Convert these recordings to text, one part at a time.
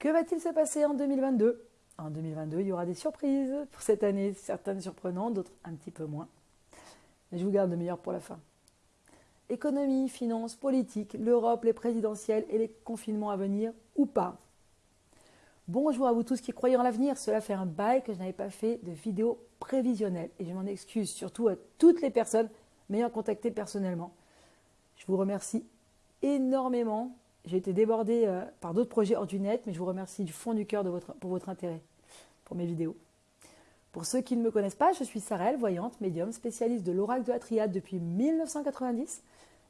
Que va-t-il se passer en 2022 En 2022, il y aura des surprises pour cette année, certaines surprenantes, d'autres un petit peu moins. Mais je vous garde le meilleur pour la fin. Économie, finances, politique, l'Europe, les présidentielles et les confinements à venir ou pas. Bonjour à vous tous qui croyez en l'avenir. Cela fait un bail que je n'avais pas fait de vidéo prévisionnelle et je m'en excuse surtout à toutes les personnes m'ayant contacté personnellement. Je vous remercie énormément. J'ai été débordée euh, par d'autres projets hors du net, mais je vous remercie du fond du cœur pour votre intérêt pour mes vidéos. Pour ceux qui ne me connaissent pas, je suis Sarelle, voyante, médium, spécialiste de l'oracle de la triade depuis 1990,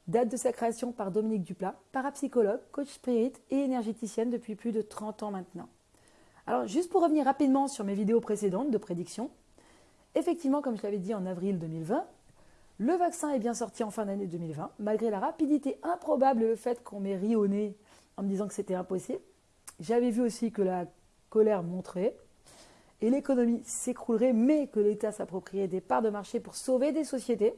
date de sa création par Dominique Duplat, parapsychologue, coach spirit et énergéticienne depuis plus de 30 ans maintenant. Alors, juste pour revenir rapidement sur mes vidéos précédentes de prédiction, effectivement, comme je l'avais dit en avril 2020, le vaccin est bien sorti en fin d'année 2020, malgré la rapidité improbable et le fait qu'on m'ait ri au nez en me disant que c'était impossible. J'avais vu aussi que la colère montrait et l'économie s'écroulerait, mais que l'État s'approprierait des parts de marché pour sauver des sociétés.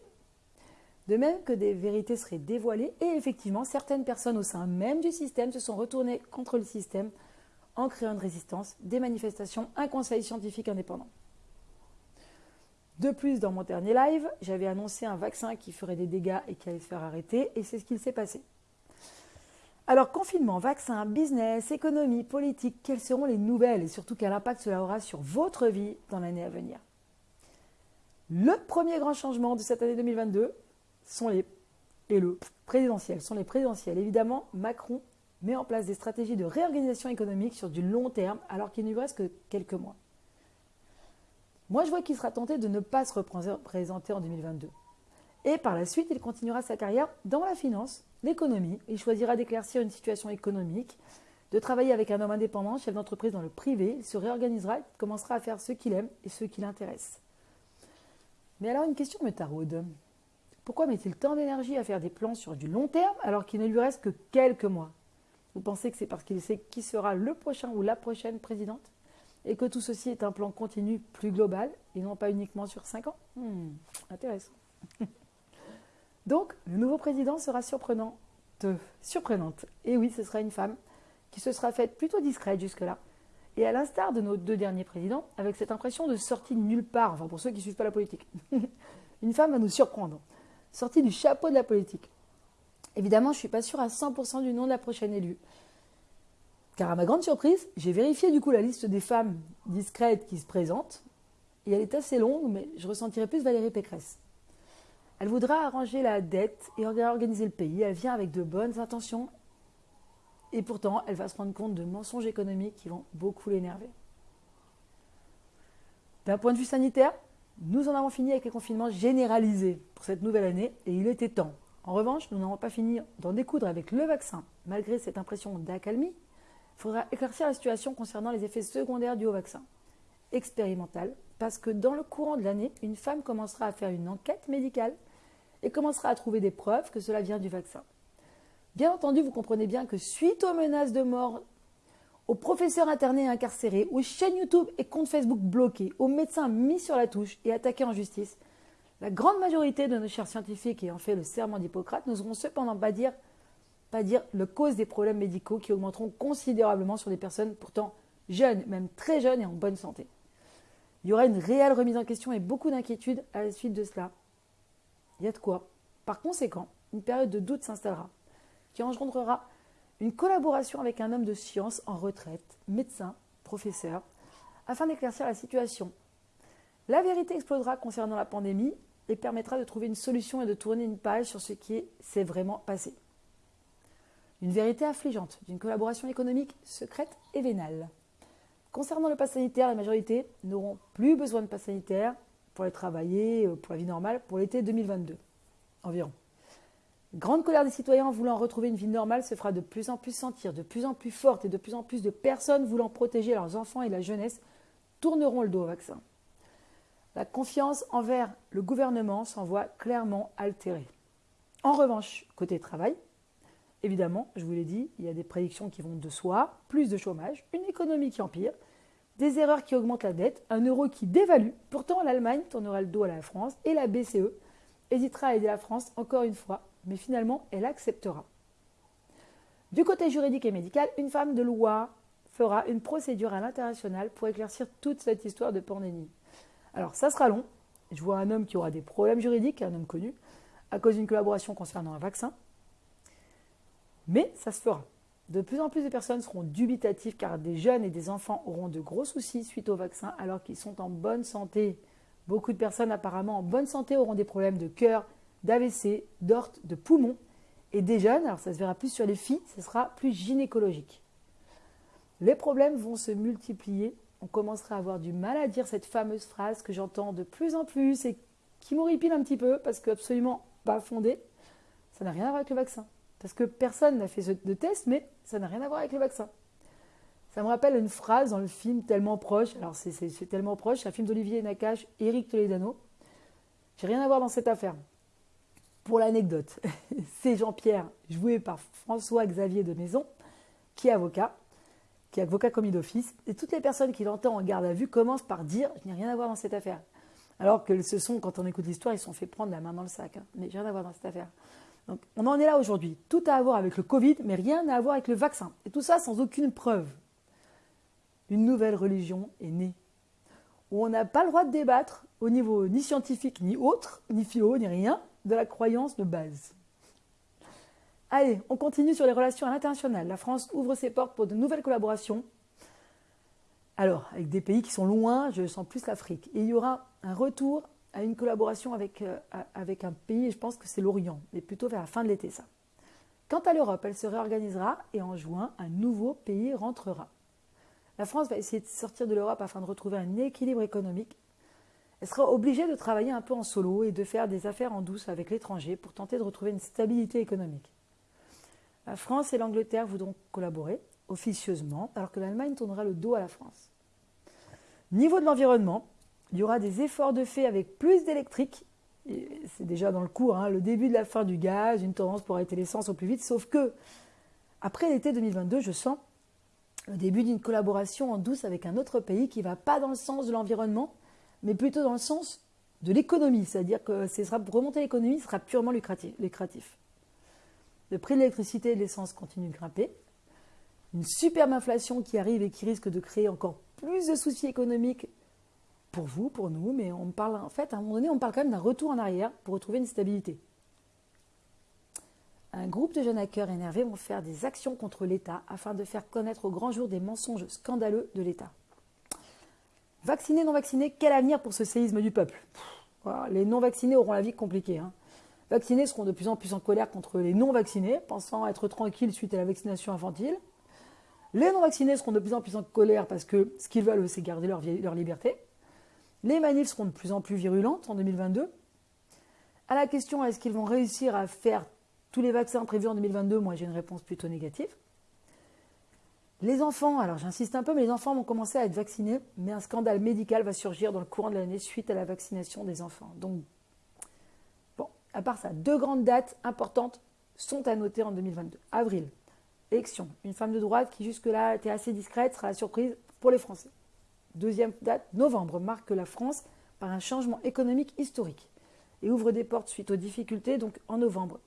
De même que des vérités seraient dévoilées et effectivement, certaines personnes au sein même du système se sont retournées contre le système en créant une résistance, des manifestations, un conseil scientifique indépendant. De plus, dans mon dernier live, j'avais annoncé un vaccin qui ferait des dégâts et qui allait se faire arrêter, et c'est ce qu'il s'est passé. Alors, confinement, vaccin, business, économie, politique, quelles seront les nouvelles et surtout quel impact cela aura sur votre vie dans l'année à venir? Le premier grand changement de cette année 2022 sont les, et le présidentiel, sont les présidentielles. Évidemment, Macron met en place des stratégies de réorganisation économique sur du long terme alors qu'il ne lui reste que quelques mois. Moi, je vois qu'il sera tenté de ne pas se représenter en 2022. Et par la suite, il continuera sa carrière dans la finance, l'économie. Il choisira d'éclaircir une situation économique, de travailler avec un homme indépendant, chef d'entreprise dans le privé. Il se réorganisera et commencera à faire ce qu'il aime et ce qui l'intéresse. Mais alors, une question me taraude. Pourquoi met-il tant d'énergie à faire des plans sur du long terme alors qu'il ne lui reste que quelques mois? Vous pensez que c'est parce qu'il sait qui sera le prochain ou la prochaine présidente? Et que tout ceci est un plan continu plus global et non pas uniquement sur 5 ans hmm, Intéressant. Donc, le nouveau président sera surprenant. surprenante. Et oui, ce sera une femme qui se sera faite plutôt discrète jusque-là. Et à l'instar de nos deux derniers présidents, avec cette impression de sortie de nulle part, enfin pour ceux qui ne suivent pas la politique, une femme va nous surprendre, sortie du chapeau de la politique. Évidemment, je ne suis pas sûre à 100% du nom de la prochaine élue. Car à ma grande surprise, j'ai vérifié du coup la liste des femmes discrètes qui se présentent. Et elle est assez longue, mais je ressentirais plus Valérie Pécresse. Elle voudra arranger la dette et organiser le pays. Elle vient avec de bonnes intentions. Et pourtant, elle va se rendre compte de mensonges économiques qui vont beaucoup l'énerver. D'un point de vue sanitaire, nous en avons fini avec les confinements généralisés pour cette nouvelle année et il était temps. En revanche, nous n'avons pas fini d'en découdre avec le vaccin, malgré cette impression d'accalmie il faudra éclaircir la situation concernant les effets secondaires du haut vaccin. Expérimental, parce que dans le courant de l'année, une femme commencera à faire une enquête médicale et commencera à trouver des preuves que cela vient du vaccin. Bien entendu, vous comprenez bien que suite aux menaces de mort, aux professeurs internés incarcérés, aux chaînes YouTube et comptes Facebook bloqués, aux médecins mis sur la touche et attaqués en justice, la grande majorité de nos chers scientifiques ayant fait le serment d'Hippocrate n'oseront cependant pas dire pas dire le cause des problèmes médicaux qui augmenteront considérablement sur des personnes pourtant jeunes, même très jeunes et en bonne santé. Il y aura une réelle remise en question et beaucoup d'inquiétudes à la suite de cela. Il y a de quoi. Par conséquent, une période de doute s'installera, qui engendrera une collaboration avec un homme de science en retraite, médecin, professeur, afin d'éclaircir la situation. La vérité explosera concernant la pandémie et permettra de trouver une solution et de tourner une page sur ce qui s'est vraiment passé. Une vérité affligeante d'une collaboration économique secrète et vénale. Concernant le pass sanitaire, la majorité n'auront plus besoin de pass sanitaire pour aller travailler, euh, pour la vie normale, pour l'été 2022 environ. Grande colère des citoyens voulant retrouver une vie normale se fera de plus en plus sentir, de plus en plus forte et de plus en plus de personnes voulant protéger leurs enfants et la jeunesse tourneront le dos au vaccin. La confiance envers le gouvernement s'en voit clairement altérée. En revanche, côté travail, Évidemment, je vous l'ai dit, il y a des prédictions qui vont de soi, plus de chômage, une économie qui empire, des erreurs qui augmentent la dette, un euro qui dévalue. Pourtant, l'Allemagne tournera le dos à la France et la BCE hésitera à aider la France encore une fois, mais finalement, elle acceptera. Du côté juridique et médical, une femme de loi fera une procédure à l'international pour éclaircir toute cette histoire de pandémie. Alors ça sera long. Je vois un homme qui aura des problèmes juridiques, un homme connu, à cause d'une collaboration concernant un vaccin. Mais ça se fera. De plus en plus de personnes seront dubitatives car des jeunes et des enfants auront de gros soucis suite au vaccin alors qu'ils sont en bonne santé. Beaucoup de personnes apparemment en bonne santé auront des problèmes de cœur, d'AVC, d'orte, de poumons. Et des jeunes, alors ça se verra plus sur les filles, ce sera plus gynécologique. Les problèmes vont se multiplier. On commencera à avoir du mal à dire cette fameuse phrase que j'entends de plus en plus et qui m'horripile un petit peu parce que absolument pas fondée. Ça n'a rien à voir avec le vaccin. Parce que personne n'a fait de test, mais ça n'a rien à voir avec le vaccin. Ça me rappelle une phrase dans le film Tellement proche. Alors, c'est tellement proche, c'est un film d'Olivier Nakache, Eric Toledano. J'ai rien à voir dans cette affaire. Pour l'anecdote, c'est Jean-Pierre, joué par François-Xavier de Maison, qui est avocat, qui est avocat commis d'office. Et toutes les personnes qui l'entendent en garde à vue commencent par dire Je n'ai rien à voir dans cette affaire. Alors que ce sont, quand on écoute l'histoire, ils sont fait prendre la main dans le sac. Hein. Mais j'ai rien à voir dans cette affaire. Donc, on en est là aujourd'hui. Tout a à voir avec le Covid, mais rien à voir avec le vaccin. Et tout ça sans aucune preuve. Une nouvelle religion est née, on n'a pas le droit de débattre au niveau ni scientifique, ni autre, ni philo, ni rien, de la croyance de base. Allez, on continue sur les relations à l'international. La France ouvre ses portes pour de nouvelles collaborations. Alors, avec des pays qui sont loin, je sens plus l'Afrique. Et il y aura un retour à une collaboration avec, euh, avec un pays, je pense que c'est l'Orient, mais plutôt vers la fin de l'été, ça. Quant à l'Europe, elle se réorganisera et en juin, un nouveau pays rentrera. La France va essayer de sortir de l'Europe afin de retrouver un équilibre économique. Elle sera obligée de travailler un peu en solo et de faire des affaires en douce avec l'étranger pour tenter de retrouver une stabilité économique. La France et l'Angleterre voudront collaborer officieusement, alors que l'Allemagne tournera le dos à la France. Niveau de l'environnement, il y aura des efforts de fait avec plus d'électrique. C'est déjà dans le cours, hein, le début de la fin du gaz, une tendance pour arrêter l'essence au plus vite. Sauf que, après l'été 2022, je sens le début d'une collaboration en douce avec un autre pays qui ne va pas dans le sens de l'environnement, mais plutôt dans le sens de l'économie. C'est-à-dire que ce sera, remonter l'économie, sera purement lucratif. Le prix de l'électricité et de l'essence continue de grimper. Une superbe inflation qui arrive et qui risque de créer encore plus de soucis économiques pour vous, pour nous, mais on parle en fait, à un moment donné, on parle quand même d'un retour en arrière pour retrouver une stabilité. Un groupe de jeunes hackers énervés vont faire des actions contre l'État afin de faire connaître au grand jour des mensonges scandaleux de l'État. Vaccinés, non vaccinés, quel avenir pour ce séisme du peuple? Les non vaccinés auront la vie compliquée. Hein. Vaccinés seront de plus en plus en colère contre les non vaccinés, pensant être tranquilles suite à la vaccination infantile. Les non vaccinés seront de plus en plus en colère parce que ce qu'ils veulent, c'est garder leur, leur liberté. Les manifs seront de plus en plus virulentes en 2022. À la question est-ce qu'ils vont réussir à faire tous les vaccins prévus en 2022 Moi, j'ai une réponse plutôt négative. Les enfants, alors j'insiste un peu, mais les enfants vont commencer à être vaccinés, mais un scandale médical va surgir dans le courant de l'année suite à la vaccination des enfants. Donc, bon, à part ça, deux grandes dates importantes sont à noter en 2022. Avril, élection. Une femme de droite qui jusque-là était assez discrète sera la surprise pour les Français. Deuxième date, novembre, marque la France par un changement économique historique et ouvre des portes suite aux difficultés, donc en novembre.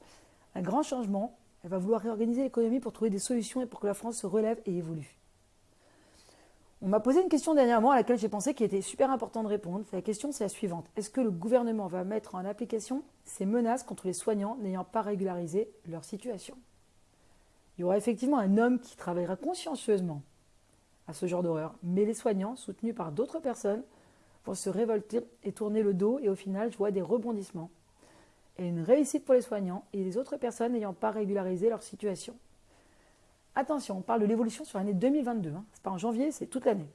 Un grand changement, elle va vouloir réorganiser l'économie pour trouver des solutions et pour que la France se relève et évolue. On m'a posé une question dernièrement à laquelle j'ai pensé qu'il était super important de répondre. La question, c'est la suivante. Est-ce que le gouvernement va mettre en application ces menaces contre les soignants n'ayant pas régularisé leur situation? Il y aura effectivement un homme qui travaillera consciencieusement à ce genre d'horreur. Mais les soignants, soutenus par d'autres personnes, vont se révolter et tourner le dos et au final, je vois des rebondissements. Et une réussite pour les soignants et les autres personnes n'ayant pas régularisé leur situation. Attention, on parle de l'évolution sur l'année 2022. Hein. Ce n'est pas en janvier, c'est toute l'année.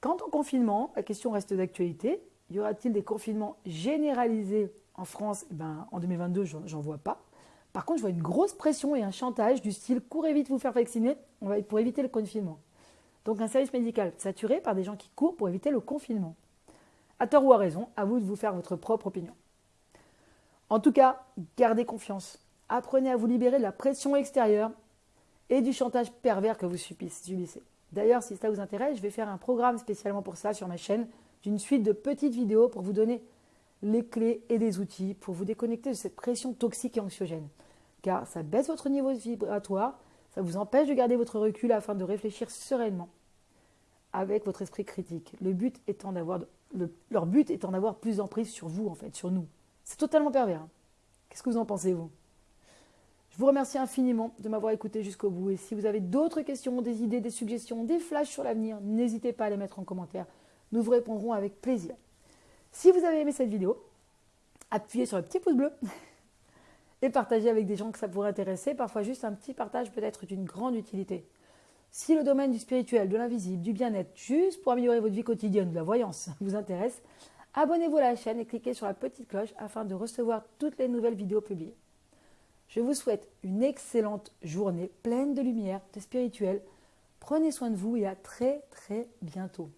Quant au confinement, la question reste d'actualité. Y aura-t-il des confinements généralisés en France? Eh ben, En 2022, j'en vois pas. Par contre, je vois une grosse pression et un chantage du style courez vite vous faire vacciner pour éviter le confinement. Donc un service médical saturé par des gens qui courent pour éviter le confinement. À tort ou à raison, à vous de vous faire votre propre opinion. En tout cas, gardez confiance. Apprenez à vous libérer de la pression extérieure et du chantage pervers que vous subissez. D'ailleurs, si ça vous intéresse, je vais faire un programme spécialement pour ça sur ma chaîne, d'une suite de petites vidéos pour vous donner les clés et des outils pour vous déconnecter de cette pression toxique et anxiogène. Car ça baisse votre niveau vibratoire, Ça vous empêche de garder votre recul afin de réfléchir sereinement avec votre esprit critique. Le but étant d'avoir, leur but étant d'avoir plus d'emprise sur vous, en fait, sur nous. C'est totalement pervers. Hein. Qu'est-ce que vous en pensez, vous? Je vous remercie infiniment de m'avoir écouté jusqu'au bout. Et si vous avez d'autres questions, des idées, des suggestions, des flashs sur l'avenir, n'hésitez pas à les mettre en commentaire. Nous vous répondrons avec plaisir. Si vous avez aimé cette vidéo, appuyez sur le petit pouce bleu et partagez avec des gens que ça pourrait intéresser. Parfois, juste un petit partage peut être d'une grande utilité. Si le domaine du spirituel, de l'invisible, du bien-être, juste pour améliorer votre vie quotidienne, de la voyance, vous intéresse, abonnez-vous à la chaîne et cliquez sur la petite cloche afin de recevoir toutes les nouvelles vidéos publiées. Je vous souhaite une excellente journée pleine de lumière, de spirituel. Prenez soin de vous et à très très bientôt.